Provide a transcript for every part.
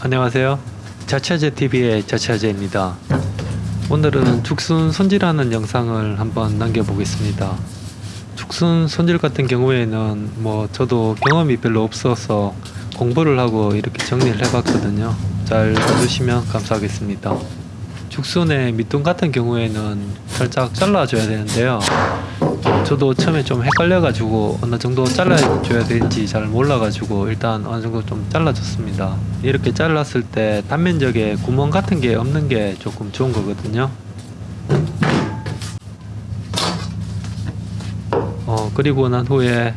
안녕하세요. 자차제TV의 자차제입니다. 오늘은 죽순 손질하는 영상을 한번 남겨보겠습니다. 죽순 손질 같은 경우에는 뭐 저도 경험이 별로 없어서 공부를 하고 이렇게 정리를 해봤거든요. 잘 봐주시면 감사하겠습니다. 죽순의 밑둥 같은 경우에는 살짝 잘라줘야 되는데요. 저도 처음에 좀 헷갈려가지고 어느 정도 잘라줘야 되는지 잘 몰라가지고 일단 어느 정도 좀 잘라줬습니다. 이렇게 잘랐을 때 단면적에 구멍 같은 게 없는 게 조금 좋은 거거든요. 어, 그리고 난 후에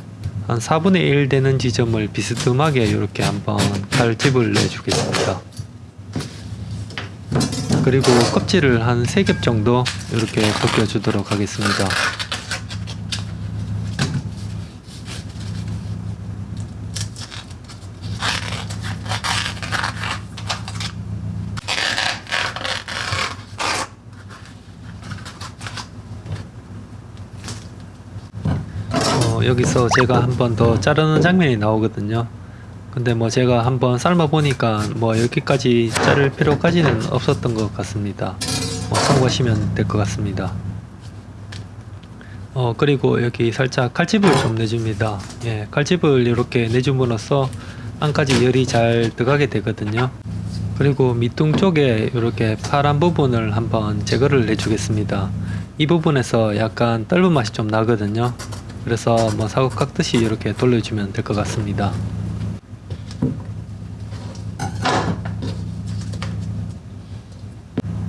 한 4분의 1 되는 지점을 비스듬하게 이렇게 한번 칼집을 내주겠습니다. 그리고 껍질을 한 3겹 정도 이렇게 벗겨주도록 하겠습니다. 어, 여기서 제가 한 번 더 자르는 장면이 나오거든요. 근데 뭐 제가 한번 삶아 보니까 뭐 여기까지 자를 필요까지는 없었던 것 같습니다. 뭐 참고하시면 될 것 같습니다. 어 그리고 여기 살짝 칼집을 좀 내줍니다. 예, 칼집을 이렇게 내줌으로써 안까지 열이 잘 들어가게 되거든요. 그리고 밑둥 쪽에 이렇게 파란 부분을 한번 제거를 해주겠습니다. 이 부분에서 약간 떫은 맛이 좀 나거든요. 그래서 뭐 사고 깎듯이 이렇게 돌려주면 될 것 같습니다.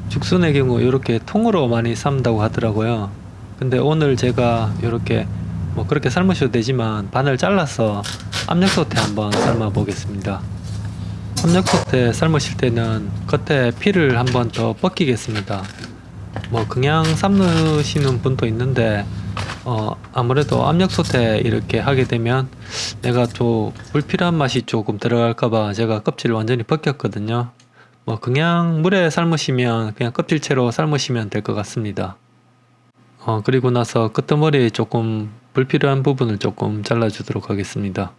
죽순의 경우 이렇게 통으로 많이 삶다고 하더라고요. 근데 오늘 제가 이렇게 뭐 그렇게 삶으셔도 되지만 반을 잘라서 압력솥에 한번 삶아 보겠습니다. 압력솥에 삶으실 때는 겉에 피를 한번 더 벗기겠습니다. 뭐 그냥 삶으시는 분도 있는데 어 아무래도 압력솥에 이렇게 하게 되면 내가 좀 불필요한 맛이 조금 들어갈까봐 제가 껍질을 완전히 벗겼거든요. 뭐 그냥 물에 삶으시면 그냥 껍질채로 삶으시면 될 것 같습니다. 어 그리고 나서 끄트머리 조금 불필요한 부분을 조금 잘라 주도록 하겠습니다.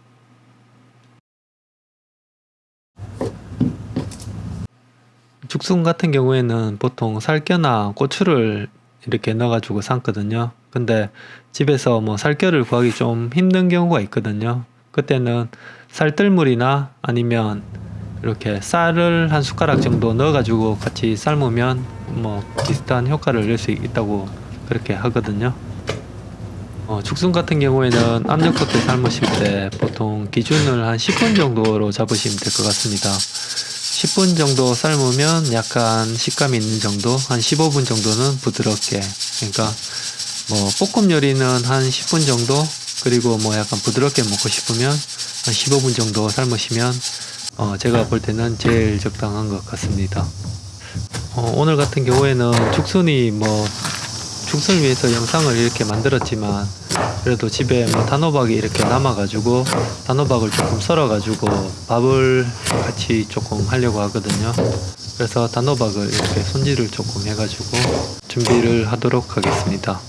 죽순 같은 경우에는 보통 살겨나 고추를 이렇게 넣어가지고 삶거든요. 근데 집에서 뭐 살겨를 구하기 좀 힘든 경우가 있거든요. 그때는 쌀뜨물이나 아니면 이렇게 쌀을 한 숟가락 정도 넣어가지고 같이 삶으면 뭐 비슷한 효과를 낼 수 있다고 그렇게 하거든요. 어, 죽순 같은 경우에는 압력솥에 삶으실 때 보통 기준을 한 10분 정도로 잡으시면 될 것 같습니다. 10분 정도 삶으면 약간 식감이 있는 정도, 한 15분 정도는 부드럽게. 그러니까 뭐 볶음 요리는 한 10분 정도, 그리고 뭐 약간 부드럽게 먹고 싶으면 한 15분 정도 삶으시면 어, 제가 볼 때는 제일 적당한 것 같습니다. 어, 오늘 같은 경우에는 죽순이 뭐 죽순을 위해서 영상을 이렇게 만들었지만 그래도 집에 뭐 단호박이 이렇게 남아 가지고 단호박을 조금 썰어 가지고 밥을 같이 조금 하려고 하거든요. 그래서 단호박을 이렇게 손질을 조금 해가지고 준비를 하도록 하겠습니다.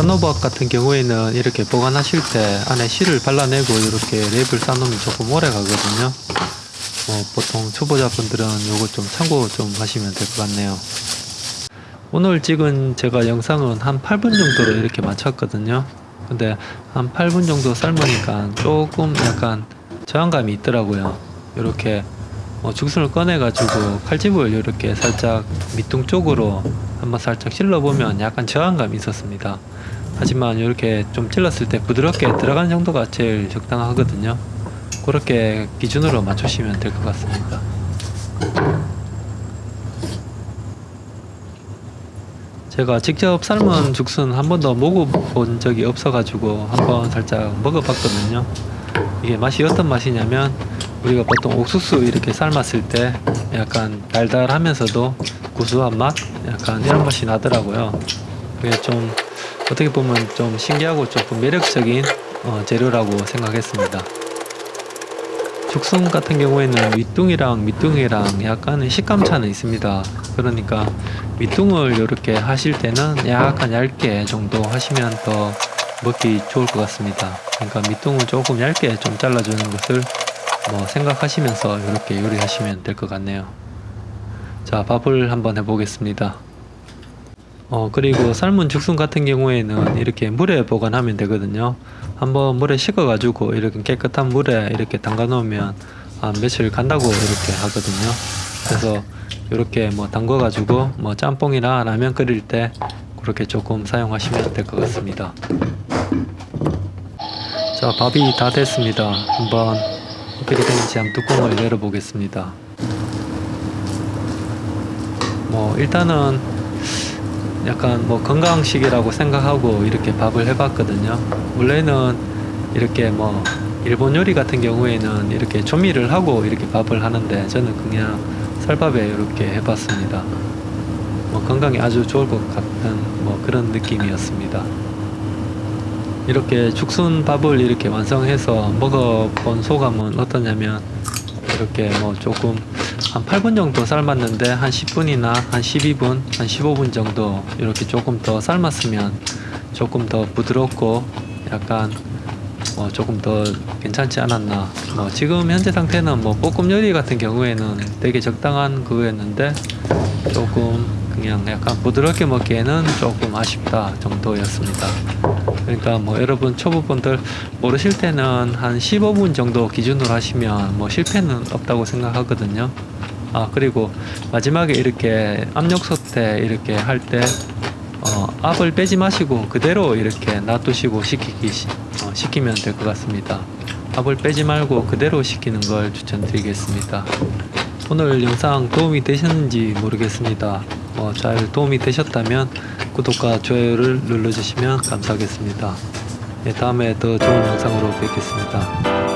단호박 같은 경우에는 이렇게 보관하실 때 안에 실을 발라내고 이렇게 랩을 싸놓으면 조금 오래 가거든요. 어, 보통 초보자분들은 요거 좀 참고 좀 하시면 될 것 같네요. 오늘 찍은 제가 영상은 한 8분 정도로 이렇게 맞췄거든요. 근데 한 8분 정도 삶으니까 조금 약간 저항감이 있더라고요. 이렇게 어, 죽순을 꺼내가지고 칼집을 이렇게 살짝 밑둥 쪽으로 한번 살짝 찔러보면 약간 저항감이 있었습니다. 하지만 이렇게 좀 찔렀을 때 부드럽게 들어가는 정도가 제일 적당하거든요. 그렇게 기준으로 맞추시면 될 것 같습니다. 제가 직접 삶은 죽순 한 번도 먹어본 적이 없어가지고 한번 살짝 먹어봤거든요. 이게 맛이 어떤 맛이냐면 우리가 보통 옥수수 이렇게 삶았을 때 약간 달달하면서도 구수한 맛? 약간 이런 맛이 나더라고요. 그게 좀 어떻게 보면 좀 신기하고 조금 매력적인 어, 재료라고 생각했습니다. 죽순 같은 경우에는 밑둥이랑 밑둥이랑 약간의 식감 차는 있습니다. 그러니까 밑둥을 이렇게 하실 때는 약간 얇게 정도 하시면 더 먹기 좋을 것 같습니다. 그러니까 밑둥을 조금 얇게 좀 잘라주는 것을 뭐 생각하시면서 이렇게 요리하시면 될 것 같네요. 자, 밥을 한번 해보겠습니다. 어, 그리고 삶은 죽순 같은 경우에는 이렇게 물에 보관하면 되거든요. 한번 물에 식어 가지고 이렇게 깨끗한 물에 이렇게 담가 놓으면 한 며칠 간다고 이렇게 하거든요. 그래서 이렇게 뭐 담궈 가지고 뭐 짬뽕이나 라면 끓일 때 그렇게 조금 사용하시면 될 것 같습니다. 자, 밥이 다 됐습니다. 한번 어떻게 되는지 한번 뚜껑을 열어보겠습니다. 뭐 일단은 약간 뭐 건강식이라고 생각하고 이렇게 밥을 해봤거든요. 원래는 이렇게 뭐 일본 요리 같은 경우에는 이렇게 조미를 하고 이렇게 밥을 하는데 저는 그냥 쌀밥에 이렇게 해봤습니다. 뭐 건강에 아주 좋을 것 같은 뭐 그런 느낌이었습니다. 이렇게 죽순 밥을 이렇게 완성해서 먹어본 소감은 어떠냐면 이렇게 뭐 조금 한 8분 정도 삶았는데 한 10분이나 한 12분, 한 15분 정도 이렇게 조금 더 삶았으면 조금 더 부드럽고 약간 뭐 조금 더 괜찮지 않았나. 뭐 지금 현재 상태는 뭐 볶음 요리 같은 경우에는 되게 적당한 그거였는데 조금 그냥 약간 부드럽게 먹기에는 조금 아쉽다 정도였습니다. 그러니까 뭐 여러분 초보분들 모르실 때는 한 15분 정도 기준으로 하시면 뭐 실패는 없다고 생각하거든요. 아 그리고 마지막에 이렇게 압력 솥에 이렇게 할때 어, 압을 빼지 마시고 그대로 이렇게 놔두시고 식히기 시- 어, 식히면 될 것 같습니다. 압을 빼지 말고 그대로 식히는 걸 추천드리겠습니다. 오늘 영상 도움이 되셨는지 모르겠습니다. 뭐잘 도움이 되셨다면 구독과 좋아요를 눌러주시면 감사하겠습니다. 네, 다음에 더 좋은 영상으로 뵙겠습니다.